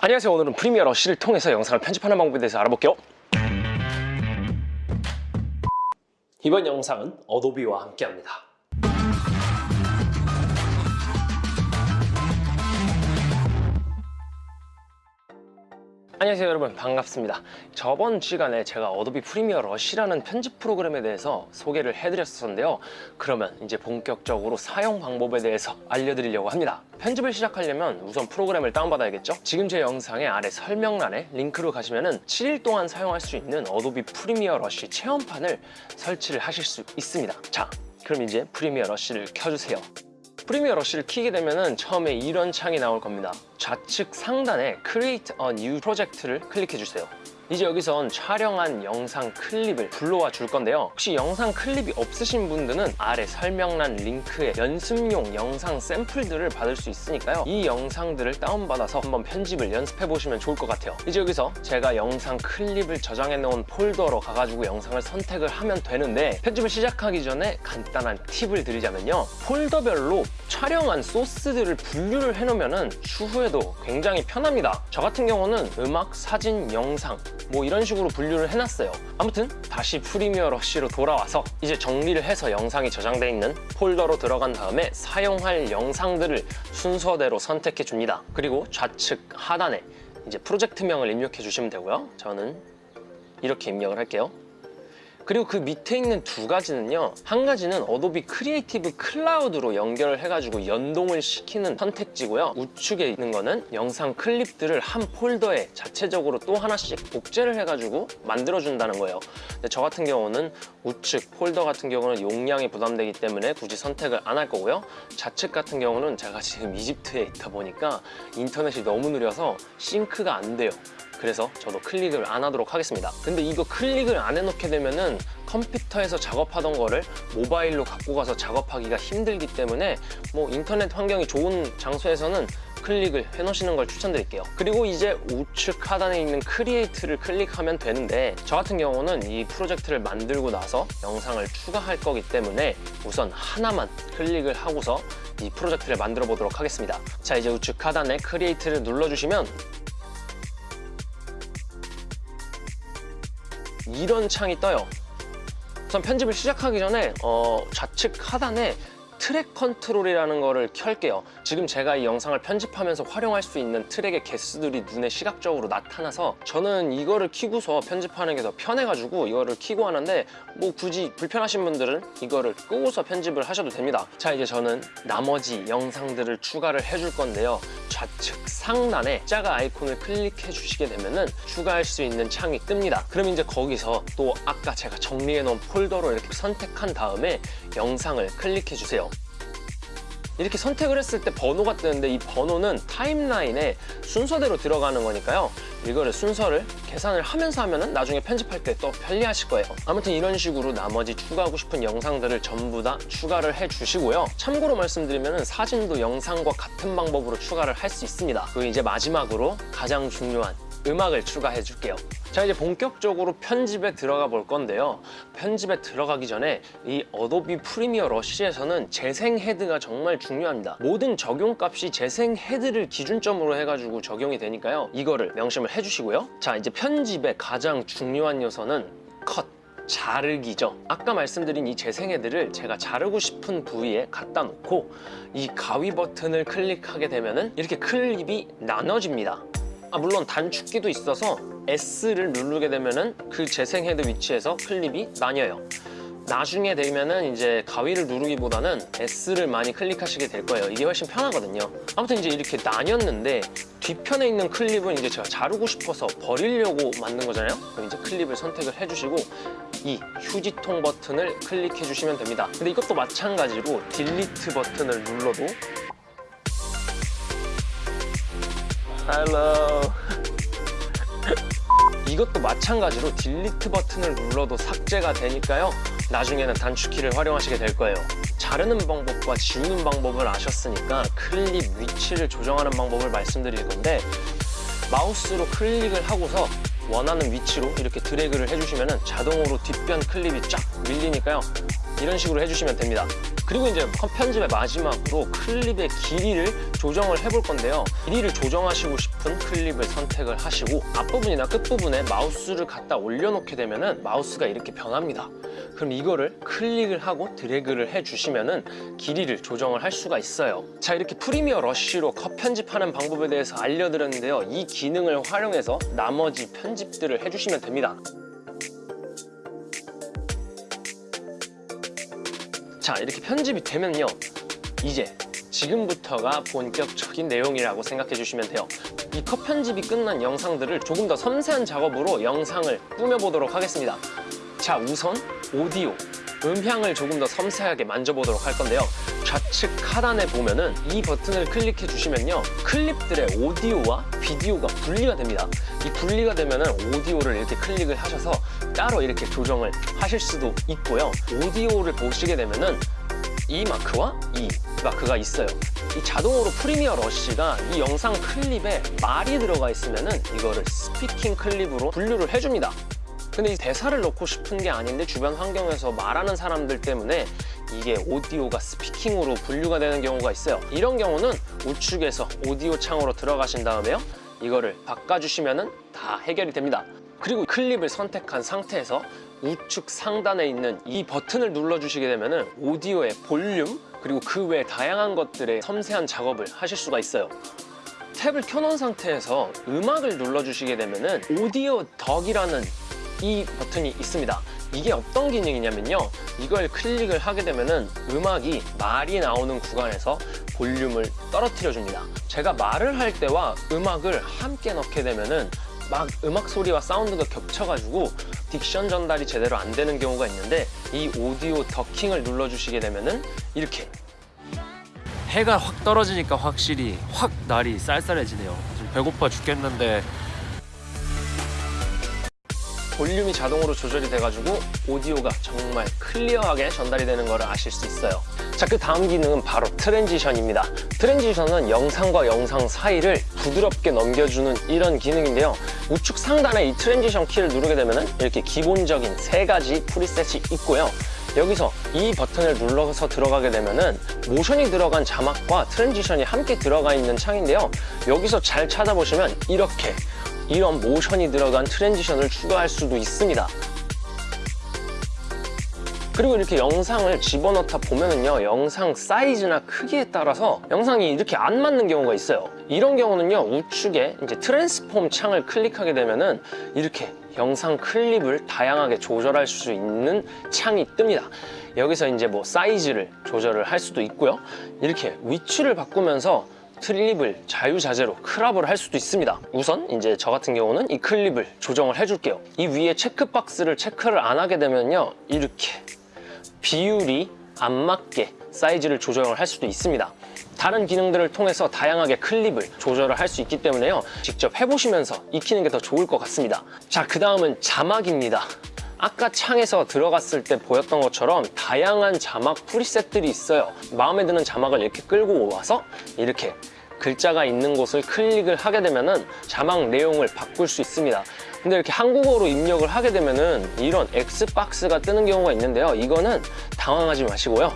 안녕하세요. 오늘은 프리미어 러쉬를 통해서 영상을 편집하는 방법에 대해서 알아볼게요. 이번 영상은 어도비와 함께합니다 안녕하세요 여러분. 반갑습니다. 저번 시간에 제가 어도비 프리미어 러쉬라는 편집 프로그램에 대해서 소개를 해드렸었는데요. 그러면 이제 본격적으로 사용 방법에 대해서 알려드리려고 합니다. 편집을 시작하려면 우선 프로그램을 다운받아야겠죠? 지금 제 영상의 아래 설명란에 링크로 가시면 7일 동안 사용할 수 있는 어도비 프리미어 러쉬 체험판을 설치를 하실 수 있습니다. 자 그럼 이제 프리미어 러쉬를 켜주세요 프리미어 러쉬를 키게 되면 처음에 이런 창이 나올 겁니다. 좌측 상단에 Create a New Project를 클릭해 주세요 이제 여기선 촬영한 영상 클립을 불러와 줄 건데요. 혹시 영상 클립이 없으신 분들은 아래 설명란 링크에 연습용 영상 샘플들을 받을 수 있으니까요. 이 영상들을 다운받아서 한번 편집을 연습해 보시면 좋을 것 같아요. 이제 여기서 제가 영상 클립을 저장해 놓은 폴더로 가가지고 영상을 선택을 하면 되는데 편집을 시작하기 전에 간단한 팁을 드리자면요. 폴더별로 촬영한 소스들을 분류를 해놓으면 추후에도 굉장히 편합니다. 저 같은 경우는 음악, 사진, 영상 뭐 이런 식으로 분류를 해놨어요. 아무튼 다시 프리미어 러쉬로 돌아와서 이제 정리를 해서 영상이 저장돼 있는 폴더로 들어간 다음에 사용할 영상들을 순서대로 선택해 줍니다. 그리고 좌측 하단에 이제 프로젝트명을 입력해 주시면 되고요. 저는 이렇게 입력을 할게요 그리고 그 밑에 있는 두 가지는요 한 가지는 어도비 크리에이티브 클라우드로 연결을 해가지고 연동을 시키는 선택지고요. 우측에 있는 거는 영상 클립들을 한 폴더에 자체적으로 또 하나씩 복제를 해가지고 만들어준다는 거예요. 근데 저 같은 경우는 우측 폴더 같은 경우는 용량이 부담되기 때문에 굳이 선택을 안 할 거고요. 좌측 같은 경우는 제가 지금 이집트에 있다 보니까 인터넷이 너무 느려서 sync가 안 돼요 그래서 저도 클릭을 안 하도록 하겠습니다. 근데 이거 클릭을 안 해놓게 되면은 컴퓨터에서 작업하던 거를 모바일로 갖고 가서 작업하기가 힘들기 때문에 뭐 인터넷 환경이 좋은 장소에서는 클릭을 해놓으시는 걸 추천드릴게요. 그리고 이제 우측 하단에 있는 Create를 클릭하면 되는데 저 같은 경우는 이 프로젝트를 만들고 나서 영상을 추가할 거기 때문에 우선 하나만 클릭을 하고서 이 프로젝트를 만들어 보도록 하겠습니다. 자 이제 우측 하단에 Create를 눌러주시면 이런 창이 떠요. 우선 편집을 시작하기 전에 어, 좌측 하단에 트랙 컨트롤이라는 거를 켤게요. 지금 제가 이 영상을 편집하면서 활용할 수 있는 트랙의 개수들이 눈에 시각적으로 나타나서 저는 이거를 키고서 편집하는 게 더 편해가지고 이거를 키고 하는데 뭐 굳이 불편하신 분들은 이거를 끄고서 편집을 하셔도 됩니다. 자 이제 저는 나머지 영상들을 추가를 해줄 건데요 좌측 상단에 자가 아이콘을 클릭해 주시게 되면 은 추가할 수 있는 창이 뜹니다. 그럼 이제 거기서 또 아까 제가 정리해 놓은 폴더로 이렇게 선택한 다음에 영상을 클릭해 주세요 이렇게 선택을 했을 때 번호가 뜨는데 이 번호는 타임라인에 순서대로 들어가는 거니까요. 이거를 순서를 계산을 하면서 하면 나중에 편집할 때 또 편리하실 거예요. 아무튼 이런 식으로 나머지 추가하고 싶은 영상들을 전부 다 추가를 해 주시고요. 참고로 말씀드리면 사진도 영상과 같은 방법으로 추가를 할 수 있습니다. 그리고 이제 마지막으로 가장 중요한 음악을 추가해 줄게요. 자 이제 본격적으로 편집에 들어가 볼 건데요. 편집에 들어가기 전에 이 Adobe Premiere Rush에서는 재생 헤드가 정말 중요합니다. 모든 적용값이 재생 헤드를 기준점으로 해가지고 적용이 되니까요. 이거를 명심을 해주시고요. 자 이제 편집의 가장 중요한 요소는 컷 자르기죠. 아까 말씀드린 이 재생헤드를 제가 자르고 싶은 부위에 갖다 놓고 이 가위 버튼을 클릭하게 되면 이렇게 클립이 나눠집니다 아, 물론 단축키도 있어서 S를 누르게 되면은 그 재생 헤드 위치에서 클립이 나뉘어요. 나중에 되면은 이제 가위를 누르기보다는 S를 많이 클릭하시게 될 거예요. 이게 훨씬 편하거든요. 아무튼 이제 이렇게 나뉘었는데 뒤편에 있는 클립은 이제 제가 자르고 싶어서 버리려고 만든 거잖아요. 그럼 이제 클립을 선택을 해주시고 이 휴지통 버튼을 클릭해 주시면 됩니다. 근데 이것도 마찬가지로 딜리트 버튼을 눌러도 Hello. 이것도 마찬가지로 딜리트 버튼을 눌러도 삭제가 되니까요. 나중에는 단축키를 활용하시게 될 거예요. 자르는 방법과 지우는 방법을 아셨으니까 클립 위치를 조정하는 방법을 말씀드릴 건데 마우스로 클릭을 하고서 원하는 위치로 이렇게 드래그를 해주시면 자동으로 뒷변 클립이 쫙 밀리니까요. 이런 식으로 해주시면 됩니다 그리고 이제 컷 편집의 마지막으로 클립의 길이를 조정을 해볼 건데요. 길이를 조정하시고 싶은 클립을 선택을 하시고 앞부분이나 끝부분에 마우스를 갖다 올려놓게 되면 은 마우스가 이렇게 변합니다. 그럼 이거를 클릭을 하고 드래그를 해주시면 은 길이를 조정을 할 수가 있어요. 자 이렇게 프리미어 러쉬로 컷 편집하는 방법에 대해서 알려드렸는데요. 이 기능을 활용해서 나머지 편집들을 해주시면 됩니다. 자 이렇게 편집이 되면요. 이제 지금부터가 본격적인 내용이라고 생각해 주시면 돼요. 이 컷 편집이 끝난 영상들을 조금 더 섬세한 작업으로 영상을 꾸며보도록 하겠습니다. 자 우선 오디오 음향을 조금 더 섬세하게 만져보도록 할 건데요 좌측 하단에 보면은 이 버튼을 클릭해 주시면요 클립들의 오디오와 비디오가 분리가 됩니다. 이 분리가 되면은 오디오를 이렇게 클릭을 하셔서 따로 이렇게 조정을 하실 수도 있고요. 오디오를 보시게 되면은 이 마크와 이 마크가 있어요. 이 자동으로 Premiere Rush가 이 영상 클립에 말이 들어가 있으면 은 이거를 speaking 클립으로 분류를 해줍니다 근데 이 대사를 넣고 싶은 게 아닌데 주변 환경에서 말하는 사람들 때문에 이게 오디오가 speaking으로 분류가 되는 경우가 있어요. 이런 경우는 우측에서 오디오 창으로 들어가신 다음에요. 이거를 바꿔주시면 다 해결이 됩니다. 그리고 클립을 선택한 상태에서 우측 상단에 있는 이 버튼을 눌러주시게 되면 오디오의 볼륨 그리고 그 외 다양한 것들의 섬세한 작업을 하실 수가 있어요. 탭을 켜놓은 상태에서 음악을 눌러주시게 되면 오디오 덕이라는 이 버튼이 있습니다. 이게 어떤 기능이냐면요. 이걸 클릭을 하게 되면 음악이 말이 나오는 구간에서 볼륨을 떨어뜨려 줍니다. 제가 말을 할 때와 음악을 함께 넣게 되면은 막 음악 소리와 사운드가 겹쳐가지고 딕션 전달이 제대로 안 되는 경우가 있는데 이 오디오 더킹을 눌러주시게 되면은 이렇게. 해가 확 떨어지니까 확실히 확 날이 쌀쌀해지네요. 배고파 죽겠는데 볼륨이 자동으로 조절이 돼가지고 오디오가 정말 클리어하게 전달이 되는 것을 아실 수 있어요. 자 그 다음 기능은 바로 transition입니다. transition은 영상과 영상 사이를 부드럽게 넘겨주는 이런 기능인데요. 우측 상단에 이 transition 키를 누르게 되면 이렇게 기본적인 세 가지 preset이 있고요. 여기서 이 버튼을 눌러서 들어가게 되면은 모션이 들어간 자막과 transition이 함께 들어가 있는 창인데요. 여기서 잘 찾아보시면 이렇게 이런 모션이 들어간 transition을 추가할 수도 있습니다. 그리고 이렇게 영상을 집어넣다 보면은요 영상 사이즈나 크기에 따라서 영상이 이렇게 안 맞는 경우가 있어요. 이런 경우는요 우측에 이제 트랜스폼 창을 클릭하게 되면은 이렇게 영상 클립을 다양하게 조절할 수 있는 창이 뜹니다. 여기서 이제 뭐 사이즈를 조절을 할 수도 있고요. 이렇게 위치를 바꾸면서 클립을 자유자재로 크랍을 할 수도 있습니다. 우선 이제 저 같은 경우는 이 클립을 조정을 해줄게요. 이 위에 체크박스를 체크를 안 하게 되면요 이렇게 비율이 안 맞게 사이즈를 조정을 할 수도 있습니다. 다른 기능들을 통해서 다양하게 클립을 조절을 할 수 있기 때문에요 직접 해보시면서 익히는 게 더 좋을 것 같습니다. 자그 다음은 자막입니다 아까 창에서 들어갔을 때 보였던 것처럼 다양한 자막 프리셋들이 있어요. 마음에 드는 자막을 이렇게 끌고 와서 이렇게 글자가 있는 곳을 클릭을 하게 되면 자막 내용을 바꿀 수 있습니다. 근데 이렇게 한국어로 입력을 하게 되면은 이런 X박스가 뜨는 경우가 있는데요. 이거는 당황하지 마시고요.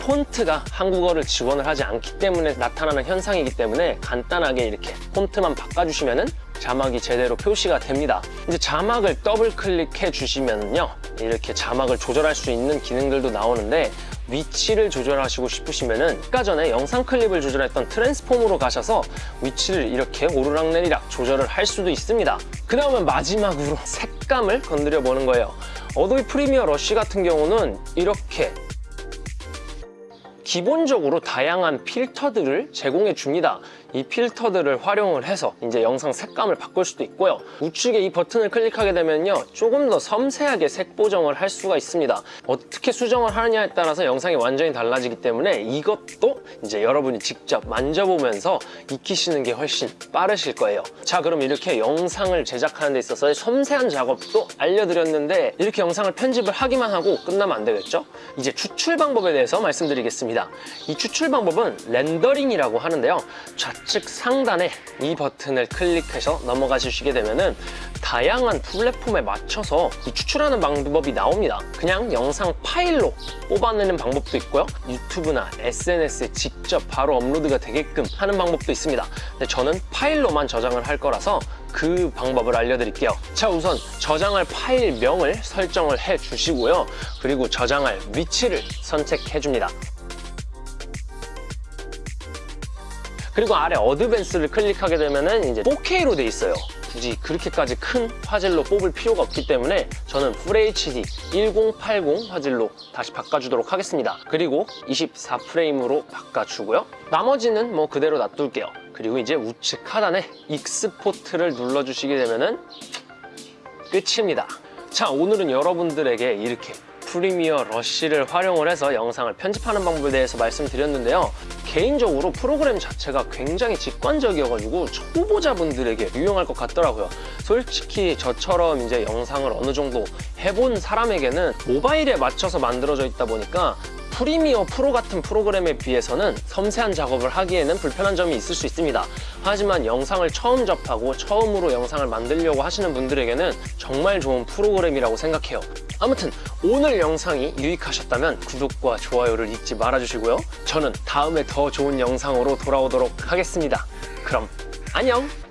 폰트가 한국어를 지원을 하지 않기 때문에 나타나는 현상이기 때문에 간단하게 이렇게 폰트만 바꿔주시면 은 자막이 제대로 표시가 됩니다. 이제 자막을 더블 클릭해 주시면요. 이렇게 자막을 조절할 수 있는 기능들도 나오는데 위치를 조절하시고 싶으시면 은 아까 전에 영상 클립을 조절했던 트랜스폼으로 가셔서 위치를 이렇게 오르락내리락 조절을 할 수도 있습니다. 그 다음은 마지막으로 색감을 건드려 보는 거예요. Adobe Premiere Rush 같은 경우는 이렇게 기본적으로 다양한 필터들을 제공해 줍니다 이 필터들을 활용을 해서 이제 영상 색감을 바꿀 수도 있고요. 우측에 이 버튼을 클릭하게 되면요 조금 더 섬세하게 색 보정을 할 수가 있습니다. 어떻게 수정을 하느냐에 따라서 영상이 완전히 달라지기 때문에 이것도 이제 여러분이 직접 만져보면서 익히시는 게 훨씬 빠르실 거예요. 자 그럼 이렇게 영상을 제작하는 데 있어서 섬세한 작업도 알려드렸는데 이렇게 영상을 편집을 하기만 하고 끝나면 안 되겠죠? 이제 추출 방법에 대해서 말씀드리겠습니다. 이 추출 방법은 렌더링이라고 하는데요. 좌측 좌측 상단에 이 버튼을 클릭해서 넘어가 주시게 되면은 다양한 플랫폼에 맞춰서 이 추출하는 방법이 나옵니다. 그냥 영상 파일로 뽑아내는 방법도 있고요. 유튜브나 SNS에 직접 바로 업로드가 되게끔 하는 방법도 있습니다. 근데 저는 파일로만 저장을 할 거라서 그 방법을 알려드릴게요. 자, 우선 저장할 파일명을 설정을 해 주시고요. 그리고 저장할 위치를 선택해 줍니다. 그리고 아래 어드밴스를 클릭하게 되면은 이제 4K로 돼 있어요. 굳이 그렇게까지 큰 화질로 뽑을 필요가 없기 때문에 저는 FHD 1080 화질로 다시 바꿔주도록 하겠습니다. 그리고 24프레임으로 바꿔주고요. 나머지는 뭐 그대로 놔둘게요. 그리고 이제 우측 하단에 익스포트를 눌러주시게 되면은 끝입니다. 자, 오늘은 여러분들에게 이렇게 프리미어 러쉬를 활용을 해서 영상을 편집하는 방법에 대해서 말씀드렸는데요. 개인적으로 프로그램 자체가 굉장히 직관적이어가지고 초보자분들에게 유용할 것 같더라고요. 솔직히 저처럼 이제 영상을 어느 정도 해본 사람에게는 모바일에 맞춰서 만들어져 있다 보니까 프리미어 프로 같은 프로그램에 비해서는 섬세한 작업을 하기에는 불편한 점이 있을 수 있습니다. 하지만 영상을 처음 접하고 처음으로 영상을 만들려고 하시는 분들에게는 정말 좋은 프로그램이라고 생각해요. 아무튼 오늘 영상이 유익하셨다면 구독과 좋아요를 잊지 말아주시고요. 저는 다음에 더 좋은 영상으로 돌아오도록 하겠습니다. 그럼 안녕!